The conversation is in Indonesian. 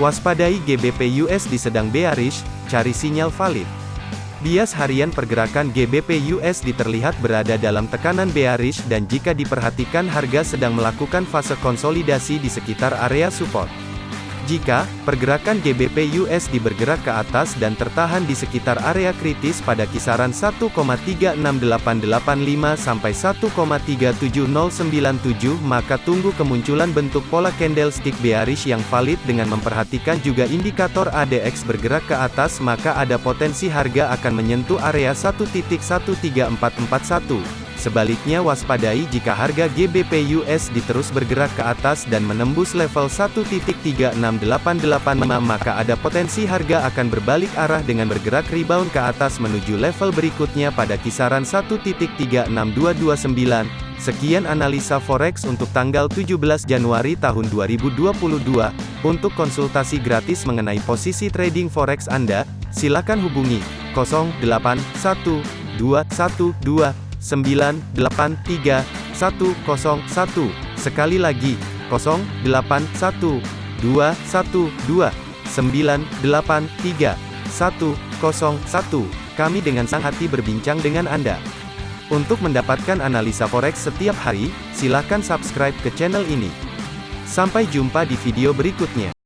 Waspadai GBP USD sedang bearish, cari sinyal valid. Bias harian pergerakan GBP USD terlihat berada dalam tekanan bearish dan jika diperhatikan harga sedang melakukan fase konsolidasi di sekitar area support. Jika pergerakan GBP USD bergerak ke atas dan tertahan di sekitar area kritis pada kisaran 1,36885 sampai 1,37097 maka tunggu kemunculan bentuk pola candlestick bearish yang valid dengan memperhatikan juga indikator ADX bergerak ke atas maka ada potensi harga akan menyentuh area 1.13441. Sebaliknya waspadai jika harga GBP USD terus bergerak ke atas dan menembus level 1.36885 maka ada potensi harga akan berbalik arah dengan bergerak rebound ke atas menuju level berikutnya pada kisaran 1.36229. Sekian analisa forex untuk tanggal 17 Januari tahun 2022. Untuk konsultasi gratis mengenai posisi trading forex Anda, silakan hubungi 081212 983 101. Sekali lagi, 081 212 983 101. Kami dengan sang hati berbincang dengan Anda. Untuk mendapatkan analisa forex setiap hari, silakan subscribe ke channel ini. Sampai jumpa di video berikutnya.